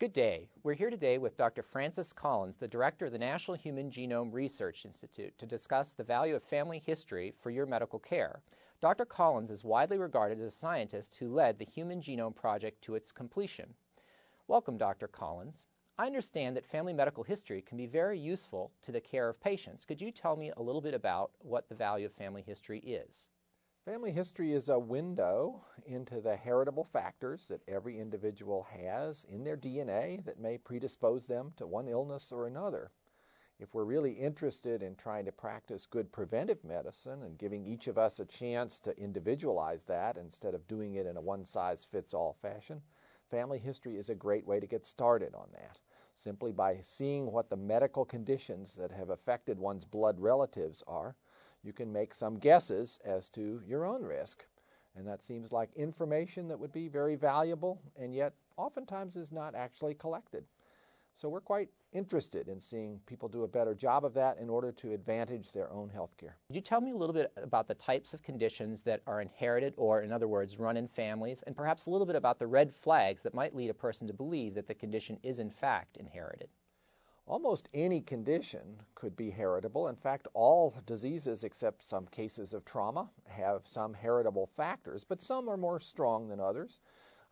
Good day. We're here today with Dr. Francis Collins, the director of the National Human Genome Research Institute, to discuss the value of family history for your medical care. Dr. Collins is widely regarded as a scientist who led the Human Genome Project to its completion. Welcome, Dr. Collins. I understand that family medical history can be very useful to the care of patients. Could you tell me a little bit about what the value of family history is? Family history is a window into the heritable factors that every individual has in their DNA that may predispose them to one illness or another. If we're really interested in trying to practice good preventive medicine and giving each of us a chance to individualize that instead of doing it in a one size fits all fashion, family history is a great way to get started on that. Simply by seeing what the medical conditions that have affected one's blood relatives are, you can make some guesses as to your own risk. And that seems like information that would be very valuable and yet oftentimes is not actually collected. So we're quite interested in seeing people do a better job of that in order to advantage their own health care. Could you tell me a little bit about the types of conditions that are inherited or, in other words, run in families, and perhaps a little bit about the red flags that might lead a person to believe that the condition is in fact inherited? Almost any condition could be heritable. In fact, all diseases, except some cases of trauma, have some heritable factors, but some are more strong than others.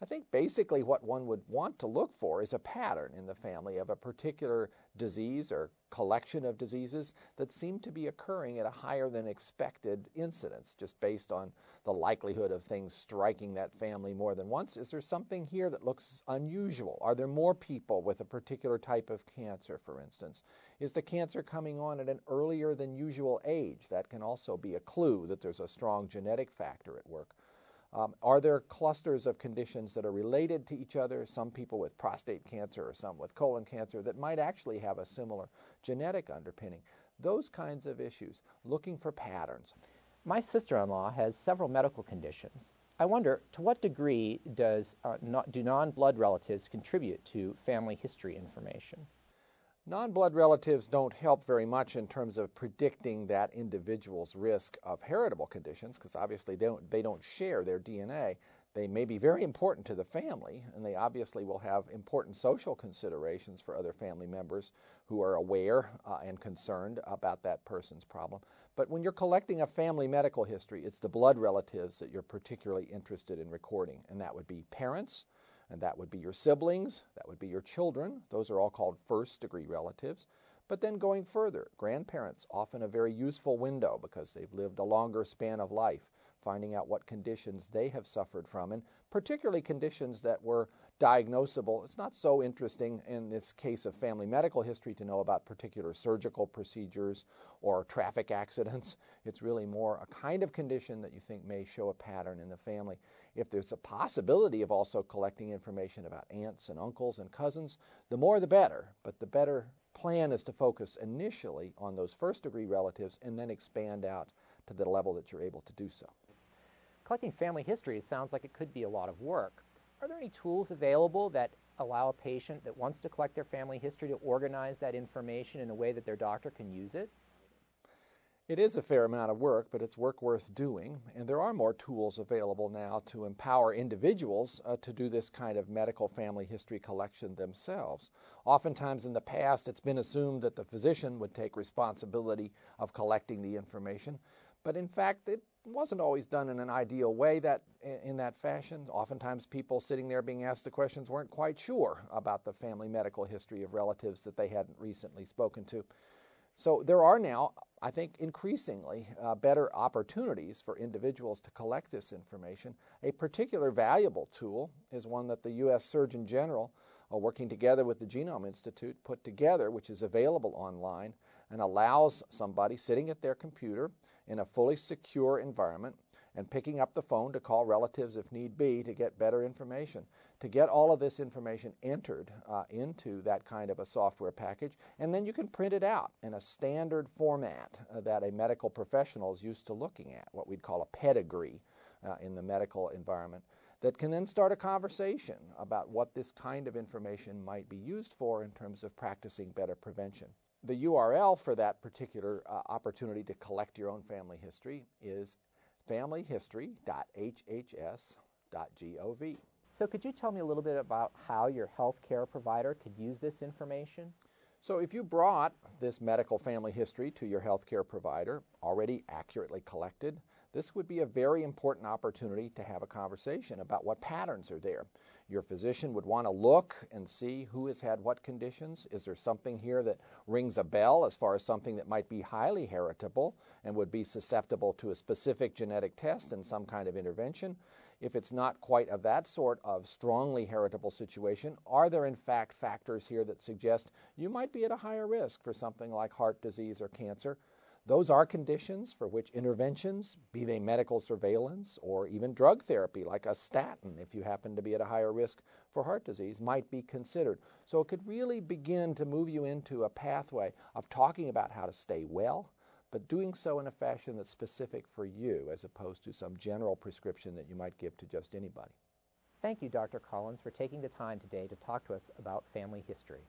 I think basically what one would want to look for is a pattern in the family of a particular disease or collection of diseases that seem to be occurring at a higher than expected incidence, just based on the likelihood of things striking that family more than once. Is there something here that looks unusual? Are there more people with a particular type of cancer, for instance? Is the cancer coming on at an earlier than usual age? That can also be a clue that there's a strong genetic factor at work. Um, are there clusters of conditions that are related to each other? Some people with prostate cancer or some with colon cancer that might actually have a similar genetic underpinning. Those kinds of issues, looking for patterns. My sister in law has several medical conditions. I wonder to what degree does, uh, not, do non blood relatives contribute to family history information? Non-blood relatives don't help very much in terms of predicting that individual's risk of heritable conditions because obviously they don't, they don't share their DNA. They may be very important to the family, and they obviously will have important social considerations for other family members who are aware uh, and concerned about that person's problem. But when you're collecting a family medical history, it's the blood relatives that you're particularly interested in recording, and that would be parents, and that would be your siblings, that would be your children. Those are all called first degree relatives. But then going further, grandparents, often a very useful window because they've lived a longer span of life, finding out what conditions they have suffered from, and particularly conditions that were diagnosable. It's not so interesting in this case of family medical history to know about particular surgical procedures or traffic accidents. It's really more a kind of condition that you think may show a pattern in the family. If there's a possibility of also collecting information about aunts and uncles and cousins, the more the better. But the better plan is to focus initially on those first degree relatives and then expand out to the level that you're able to do so. Collecting family history sounds like it could be a lot of work. Are there any tools available that allow a patient that wants to collect their family history to organize that information in a way that their doctor can use it? It is a fair amount of work, but it's work worth doing. And there are more tools available now to empower individuals uh, to do this kind of medical family history collection themselves. Oftentimes in the past, it's been assumed that the physician would take responsibility of collecting the information. But in fact, it wasn't always done in an ideal way that in that fashion. Oftentimes people sitting there being asked the questions weren't quite sure about the family medical history of relatives that they hadn't recently spoken to. So there are now, I think, increasingly uh, better opportunities for individuals to collect this information. A particular valuable tool is one that the U.S. Surgeon General, uh, working together with the Genome Institute, put together, which is available online and allows somebody sitting at their computer in a fully secure environment and picking up the phone to call relatives if need be to get better information. To get all of this information entered uh, into that kind of a software package, and then you can print it out in a standard format uh, that a medical professional is used to looking at, what we'd call a pedigree uh, in the medical environment, that can then start a conversation about what this kind of information might be used for in terms of practicing better prevention. The URL for that particular uh, opportunity to collect your own family history is familyhistory.hhs.gov. So could you tell me a little bit about how your health care provider could use this information? So if you brought this medical family history to your health care provider, already accurately collected, this would be a very important opportunity to have a conversation about what patterns are there. Your physician would want to look and see who has had what conditions. Is there something here that rings a bell as far as something that might be highly heritable and would be susceptible to a specific genetic test and some kind of intervention? If it's not quite of that sort of strongly heritable situation, are there in fact factors here that suggest you might be at a higher risk for something like heart disease or cancer? Those are conditions for which interventions, be they medical surveillance or even drug therapy like a statin, if you happen to be at a higher risk for heart disease, might be considered. So it could really begin to move you into a pathway of talking about how to stay well, but doing so in a fashion that's specific for you as opposed to some general prescription that you might give to just anybody. Thank you, Dr. Collins, for taking the time today to talk to us about family history.